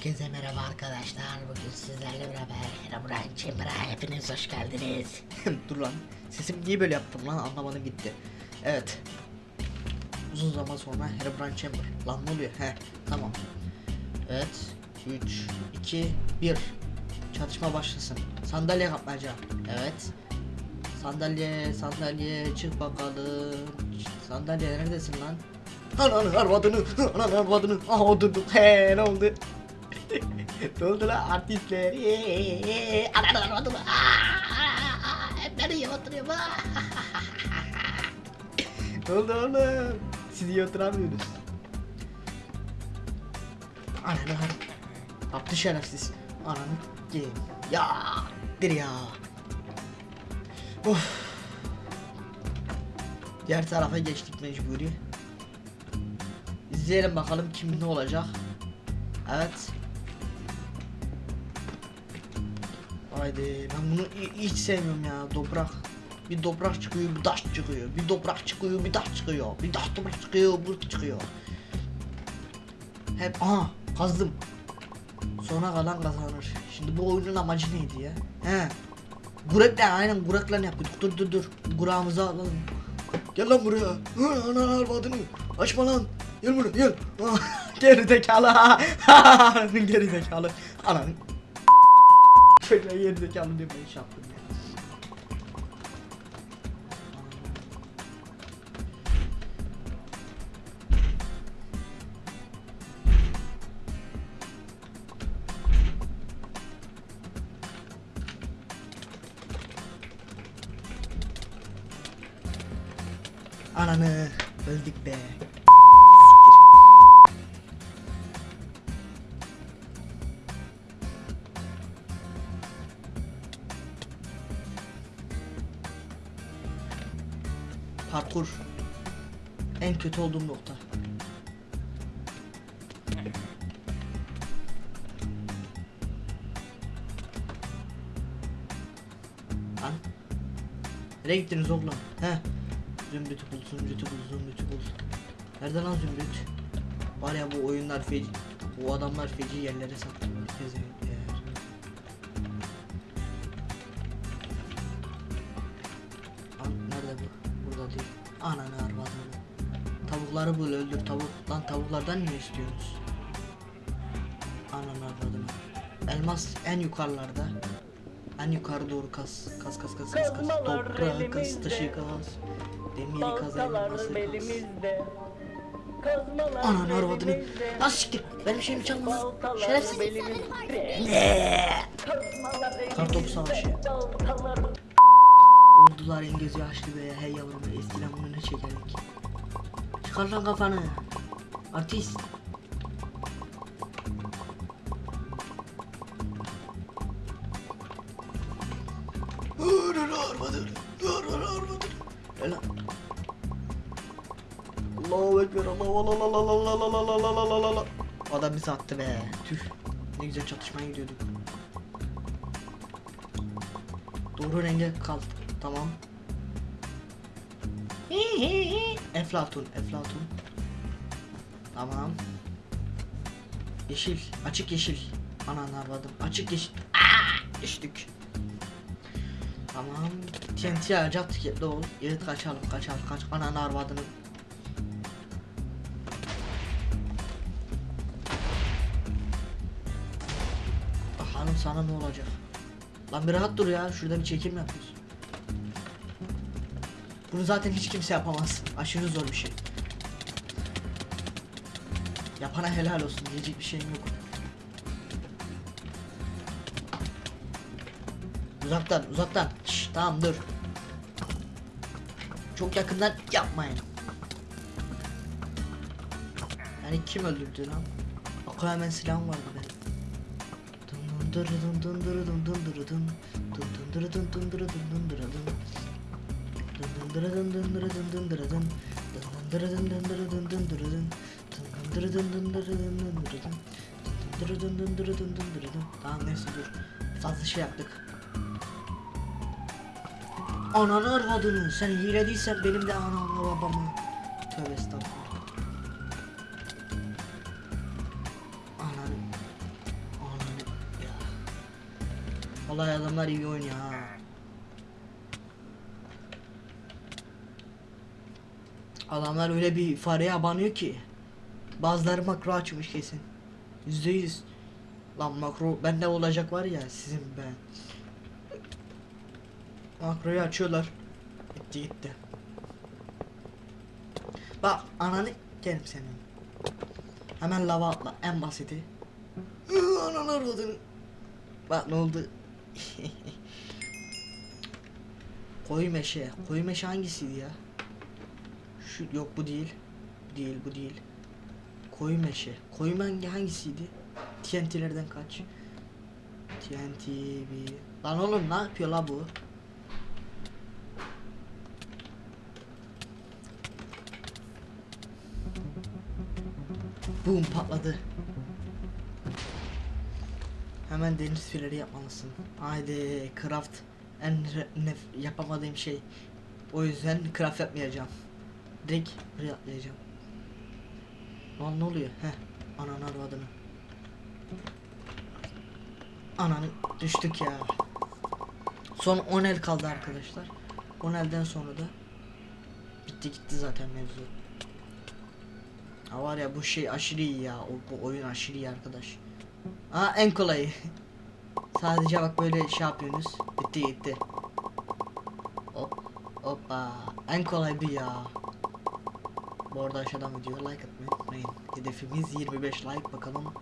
Herkese merhaba arkadaşlar. Bugün sizlerle beraber Herobrine Chamber'a hepiniz hoş geldiniz. Dur lan. Sesim niye böyle yaptım lan anlamadım gitti. Evet. Uzun zaman sonra Herobrine Chamber. Lan ne oluyor? He tamam. Evet. 3, 2, 1. Çatışma başlasın. Sandalye kapmaca. Evet. Sandalye, sandalye çık bakalım. Sandalye neredesin lan? Ananı arvadını, ananı arvadını. Aha oturduk. He ne oldu? ne oldu lan artistler? Nereye oturuyor bu? ne oldu oğlum? Siz iyi oturamıyorsunuz. Ananı. Yaptı şerefsiz. Ananı gelin. Ya. Dir ya. Of. Diğer tarafa geçtik mecburi. İzleyelim bakalım kim ne olacak. Evet. Haydi ben bunu hi- hiç sevmiyorum ya toprak. Bir toprak çıkıyor, bir taş çıkıyor. Bir toprak çıkıyor, bir taş çıkıyor. Bir taş toprak çıkıyor, bu çıkıyor. Hep aha kazdım. Sona kalan kazanır. Şimdi bu oyunun amacı neydi ya? He. Gurekle aynen gurekle yapıyorduk. Dur dur dur. Gurağımızı alalım. Gel lan buraya. Hı, Ana arvadını. Açma lan. Gel buraya gel. geri zekalı. geri zekalı. Ananı. Çocuğa zekalı diye ben iş yaptım ya. Ananı öldük be. Parkur. En kötü olduğum nokta. Lan. Nereye gittiniz oğlum? He. Zümrüt'ü bul, Zümrüt'ü bul, Zümrüt'ü bul. Nerede lan Zümrüt? Var ya bu oyunlar feci, bu adamlar feci yerlere saklıyor. Pezevenkler. Tavukları bul öldür tavuk. Lan tavuklardan ne istiyorsunuz? Ananı arvadını. Elmas en yukarılarda. En yukarı doğru kas. Kas kas kas kas kas. Kazmalar Toprağı kas, taşı kas. Demiri kas, elması kas. Kazmalar Ananı arvadını. Lan siktir. Benim şeyimi çalma. Şerefsiz. elimizde. savaşı. Oldular gözü yaşlı be. Hey yavrum. Eskiden bunu ne çekerdik. Çıkar lan kafanı. Artist. Arır armadır. Arır armadır. Lan. Allahu Ekber Allah Allah Allah Allah Allah Allah Allah Allah Allah Allah Adam bizi attı be. Tüh. Ne güzel çatışmaya gidiyorduk. Doğru renge kal. Tamam. Eflatun, Eflatun. Tamam. Yeşil, açık yeşil. Anan arvadım. Açık yeşil. Aa, düştük. Tamam. TNT ağaca tüketli ol. Evet kaçalım, kaçalım, kaç. Anan arvadını. Bakalım sana ne olacak. Lan bir rahat dur ya. Şurada bir çekim yapıyoruz. Bunu zaten hiç kimse yapamaz. Aşırı zor bir şey. Yapana helal olsun. Diyecek bir şeyim yok. Uzaktan, uzaktan. Şş, tamam dur. Çok yakından yapmayın. Yani kim öldürdü lan? Akıl hemen silahım vardı benim. Dun dun dun dun dun dun dun. Dun dun dun dun dun dun dun dun dun dun. Tamam neyse dur. Fazla şey yaptık. Ananı arvadını sen hile benim de anamı babamı. Tövbe estağfurullah. Ananı. Vallahi adamlar iyi oynuyor ha. Adamlar öyle bir fareye abanıyor ki. Bazıları makro açmış kesin. Yüzde yüz. Lan makro bende olacak var ya sizin ben. Makroyu açıyorlar. Gitti gitti. Bak ananı gelim senin. Hemen lava atla en basiti. Ananı arvadını. Bak ne oldu? koyu meşe. Koyu meşe hangisiydi ya? Şu yok bu değil. Bu değil bu değil. Koyu meşe. Koyu hangi hangisiydi? TNT'lerden kaç? TNT bir. Lan oğlum ne yapıyor la bu? Boom patladı. Hemen deniz filleri yapmalısın. Haydi craft en yapamadığım şey. O yüzden craft yapmayacağım. Direkt buraya atlayacağım. Lan ne oluyor? Heh. Ananı arvadını. Ananı düştük ya. Son 10 el kaldı arkadaşlar. 10 elden sonra da bitti gitti zaten mevzu. Ha var ya bu şey aşırı iyi ya. O, bu oyun aşırı iyi arkadaş. Aa en kolayı. Sadece bak böyle şey yapıyorsunuz. Bitti gitti. Hop hoppa. En kolay bu ya. Bu arada aşağıdan video like atmayı unutmayın. Hedefimiz 25 like bakalım.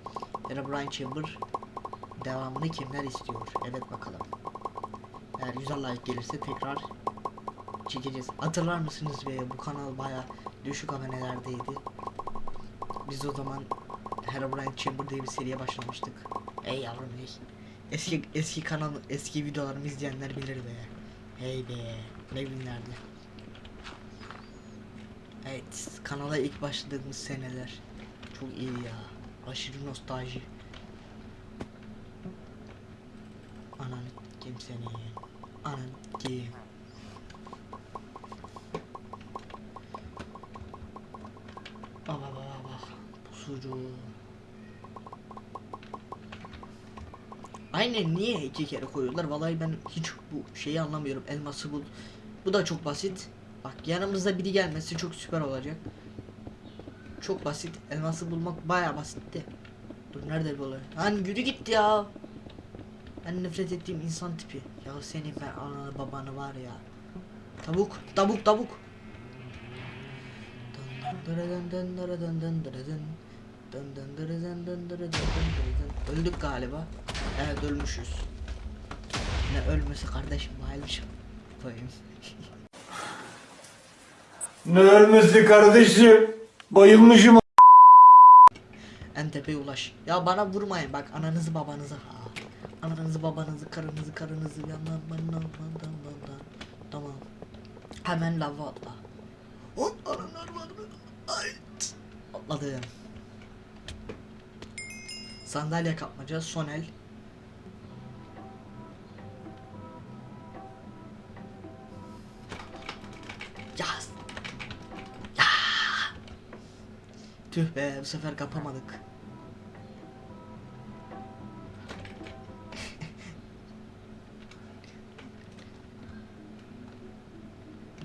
Herobrine Chamber devamını kimler istiyor? Evet bakalım. Eğer 100 like gelirse tekrar çekeceğiz. Hatırlar mısınız be bu kanal baya düşük abonelerdeydi. Biz o zaman Herobrine Chamber diye bir seriye başlamıştık. Ey yavrum ey. Eski eski kanal eski videolarımı izleyenler bilir be. Hey be. Ne günlerdi. Evet kanala ilk başladığımız seneler. Çok iyi ya. Aşırı nostalji. Anan kim seni? Anan kim? Baba baba bak. Pusucu. Aynen niye iki kere koyuyorlar? Vallahi ben hiç bu şeyi anlamıyorum. Elması bul. Bu da çok basit. Bak yanımızda biri gelmesi çok süper olacak. Çok basit. Elması bulmak bayağı basitti. Dur nerede bu olay? Lan yürü gitti ya. Ben nefret ettiğim insan tipi. Ya senin ben ananı babanı var ya. Tavuk, tavuk, tavuk. Öldük galiba. Evet ölmüşüz. Ne ölmesi kardeşim bayılmışım. Koyayım. Ne ölmesi kardeşim? Bayılmışım. En tepeye ulaş. Ya bana vurmayın bak ananızı babanızı ha. Ananızı babanızı karınızı karınızı yandan bandan bandan bandan. Tamam. Hemen lava atla. Hop ananlar var mı? Ay. Atladım. Sandalye kapmaca son Tüh be bu sefer kapamadık.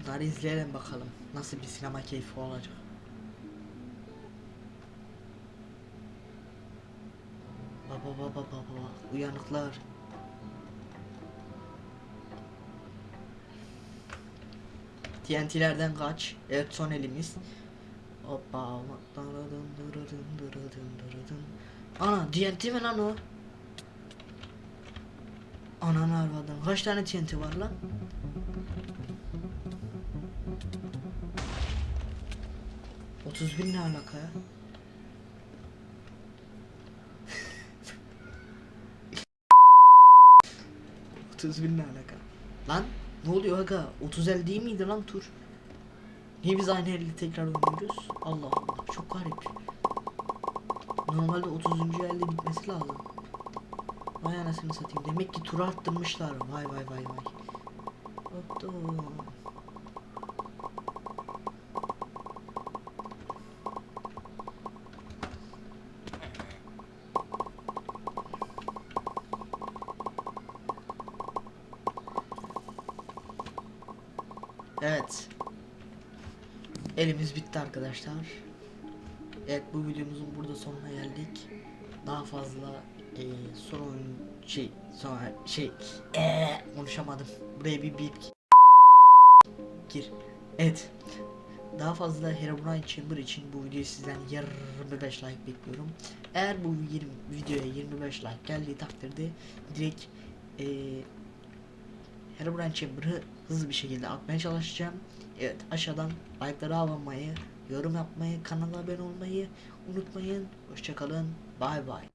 Bunları izleyelim bakalım. Nasıl bir sinema keyfi olacak. Baba baba baba uyanıklar. TNT'lerden kaç. Evet son elimiz. Hoppa. Ana TNT mi lan o? Ananı arvadım. Kaç tane TNT var lan? Otuz bin ne alaka ya? Otuz bin ne alaka? Lan ne oluyor aga? 30 el değil miydi lan tur? Niye biz aynı elde tekrar oynuyoruz? Allah Allah çok garip. Normalde 30. elde bitmesi lazım. Vay anasını satayım. Demek ki tura arttırmışlar. Vay vay vay vay. Hopto. Evet. Elimiz bitti arkadaşlar. Evet bu videomuzun burada sonuna geldik. Daha fazla eee son şey sonra şey eee konuşamadım. Buraya bir bip gir. Evet. Daha fazla Herobrine Chamber için bu videoyu sizden 25 like bekliyorum. Eğer bu 20, videoya 25 like geldiği takdirde direkt eee Herobrine Chamber'ı hızlı bir şekilde atmaya çalışacağım. Evet aşağıdan like'ları almayı, yorum yapmayı, kanala abone olmayı unutmayın. Hoşçakalın. Bay bay.